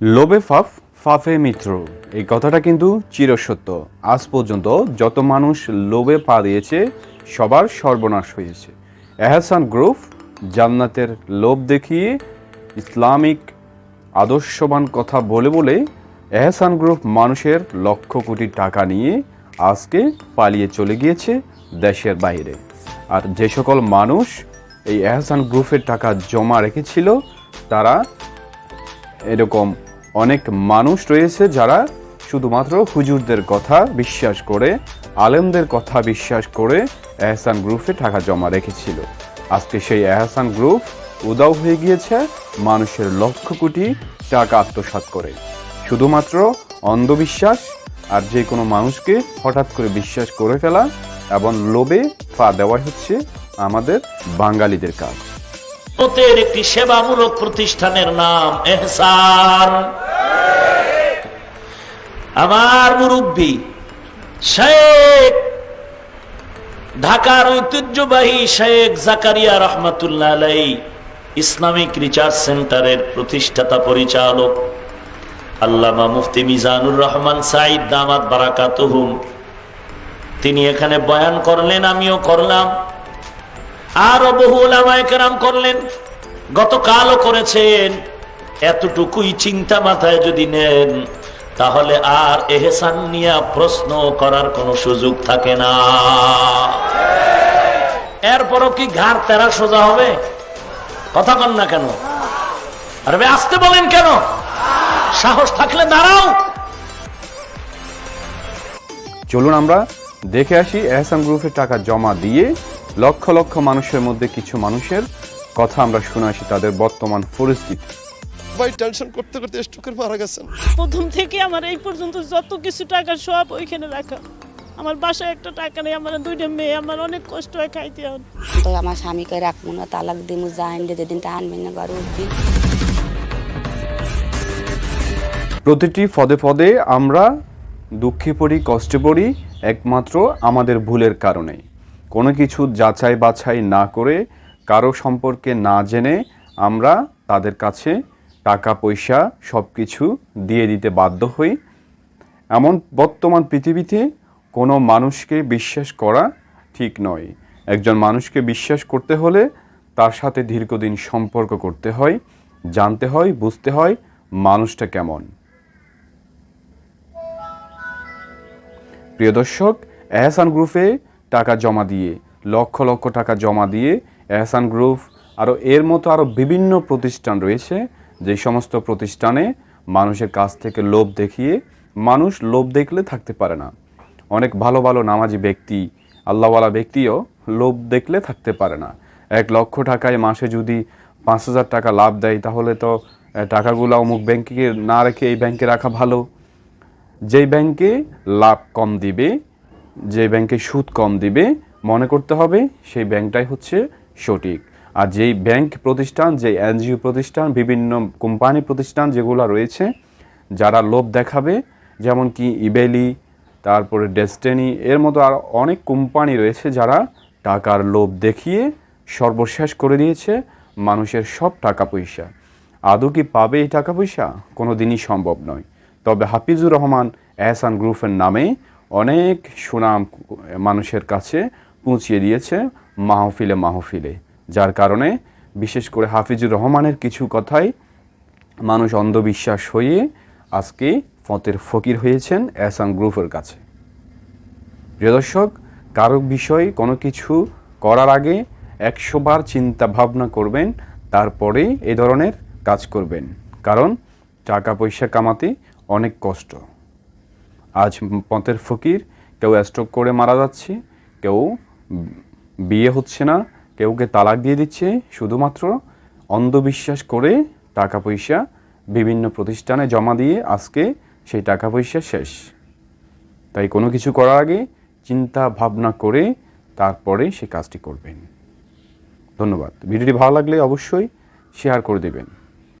লোবে Faf, ফাফে মিত্র। এই কথাটা কিন্তু চিরসত্য। আজ পর্যন্ত যত মানুষ লোভে পা দিয়েছে, সবার সর্বনাশ হয়েছে। এহসান গ্রুপ জান্নাতের লোভ দেখিয়ে ইসলামিক আদর্শবান কথা বলে বলে এহসান গ্রুপ মানুষের লক্ষ কোটি টাকা নিয়ে আজকে পালিয়ে চলে গিয়েছে দেশের বাইরে। আর যে সকল মানুষ এই এহসান গ্রুপের টাকা জমা রেখেছিল, তারা এরকম অনেক মানুষ রয়েছে যারা শুধুমাত্র হুজুরদের কথা বিশ্বাস করে, আলেমদের কথা বিশ্বাস করে এহসান গ্রুপে টাকা জমা রেখেছিল। আজকে সেই এহসান গ্রুপ উদাও হয়ে গিয়েছে মানুষের লক্ষ কোটি টাকা আত্মসাৎ করে। শুধুমাত্র অন্ধবিশ্বাস আর যে কোনো মানুষকে হঠাৎ করে বিশ্বাস করে ফেলা এবং লোভে পা দেওয়া হচ্ছে আমাদের বাঙালিদের কাজ। একটি সেবামূলক প্রতিষ্ঠানের নাম এহসান। আমার মুরব্বী শেখ, ঢাকার ঐতিহ্যবাহী শেখ জাকারিয়া রহমাতুল্লাহ ইসলামিক রিসার্চ সেন্টারের প্রতিষ্ঠাতা পরিচালক, আল্লামা মুফতি মিজানুর রহমান সাইদ দামাত বারাকাতুহুম। তিনি এখানে বয়ান করলেন, আমিও করলাম। আরও বহু ওলামায়ে কেরাম করলেন। গতকালও করেছেন। এতটুকুই চিন্তা মাথায় যদি নেন তাহলে আর এহসান নিয়ে প্রশ্ন করার কোনো সুযোগ থাকে না। এরপরও কি ঘাড় তেরা সোজা হবে? কথা কন না কেন? আরে আসতে বলেন কেন? সাহস থাকলে দাঁড়াও। চলুন আমরা দেখে আসি এহসান গ্রুপের টাকা জমা দিয়ে লক্ষ লক্ষ মানুষের মধ্যে কিছু মানুষের কথা আমরা শুনে আসি, তাদের বর্তমান পরিস্থিতি। ভাই টেনশন করতে করতে স্ট্রোকের মারা গেছেন। প্রথম থেকে আমার এই পর্যন্ত যত কিছু টাকা সব ওইখানে রাখা। আমার বাসায় একটা টাকা নেই আমার দুইটা মেয়ে আমার অনেক কষ্ট হয় খাইতে হয় তো আমার স্বামীকে রাখব না তালাক দিমু যাইন যেদিন আনবে না ঘরে উঠবি। প্রতিটি পদে পদে আমরা দুঃখে পড়ি কষ্টে পড়ি একমাত্র আমাদের ভুলের কারণে কোনো কিছু যাচাই বাছাই না করে কারও সম্পর্কে না জেনে আমরা তাদের কাছে টাকা পয়সা সব কিছু দিয়ে দিতে বাধ্য হই। এমন বর্তমান পৃথিবীতে কোনো মানুষকে বিশ্বাস করা ঠিক নয়। একজন মানুষকে বিশ্বাস করতে হলে তার সাথে দীর্ঘদিন সম্পর্ক করতে হয়, জানতে হয়, বুঝতে হয় মানুষটা কেমন। প্রিয় দর্শক, এহসান গ্রুপে টাকা জমা দিয়ে, লক্ষ লক্ষ টাকা জমা দিয়ে এহসান গ্রুপ আরও এর মতো আরও বিভিন্ন প্রতিষ্ঠান রয়েছে যে সমস্ত প্রতিষ্ঠানে মানুষের কাছ থেকে লোভ দেখিয়ে মানুষ লোভ দেখলে থাকতে পারে না। অনেক ভালো ভালো নামাজি ব্যক্তি, আল্লাহওয়ালা ব্যক্তিও লোভ দেখলে থাকতে পারে না। এক লক্ষ টাকায় মাসে যদি পাঁচ হাজার টাকা লাভ দেয়, তাহলে তো টাকাগুলো অমুক ব্যাংকে না রেখে এই ব্যাংকে রাখা ভালো। যেই ব্যাংকে লাভ কম দিবে যে ব্যাংকে সুদ কম দিবে, মনে করতে হবে সেই ব্যাংকটাই হচ্ছে সঠিক। আর যেই ব্যাংক প্রতিষ্ঠান, যেই এনজিও প্রতিষ্ঠান, বিভিন্ন কোম্পানি প্রতিষ্ঠান যেগুলো রয়েছে, যারা লোভ দেখাবে, যেমন কি ইবেলি, তারপরে ডেস্টেনি, এর মতো আর অনেক কোম্পানি রয়েছে যারা টাকার লোভ দেখিয়ে সর্বশেষ করে দিয়েছে মানুষের সব টাকা পয়সা। আদৌ কি পাবে এই টাকা পয়সা? কোনো দিনই সম্ভব নয়। তবে হাফিজুর রহমান এহসান গ্রুপের নামে অনেক সুনাম মানুষের কাছে পৌঁছিয়ে দিয়েছে মাহফিলে মাহফিলে। যার কারণে বিশেষ করে হাফিজুর রহমানের কিছু কথাই মানুষ অন্ধবিশ্বাস হয়ে আজকে ফতের ফকির হয়েছেন এহসান গ্রুপের কাছে। প্রিয় দর্শক, কারও বিষয় কোনো কিছু করার আগে একশোবার চিন্তা ভাবনা করবেন, তারপরে এই ধরনের কাজ করবেন। কারণ টাকা পয়সা কামাতে অনেক কষ্ট। আজ পথের ফকির কেউ স্ট্রোক করে মারা যাচ্ছে, কেউ বিয়ে হচ্ছে না কেউকে তালাক দিয়ে দিচ্ছে শুধুমাত্র অন্ধবিশ্বাস করে টাকা পয়সা বিভিন্ন প্রতিষ্ঠানে জমা দিয়ে আজকে সেই টাকা পয়সা শেষ। তাই কোনো কিছু করার আগে চিন্তা ভাবনা করে তারপরে সে কাজটি করবেন। ধন্যবাদ। ভিডিওটি ভালো লাগলে অবশ্যই শেয়ার করে দেবেন।